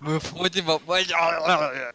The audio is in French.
me frotter ma poignard.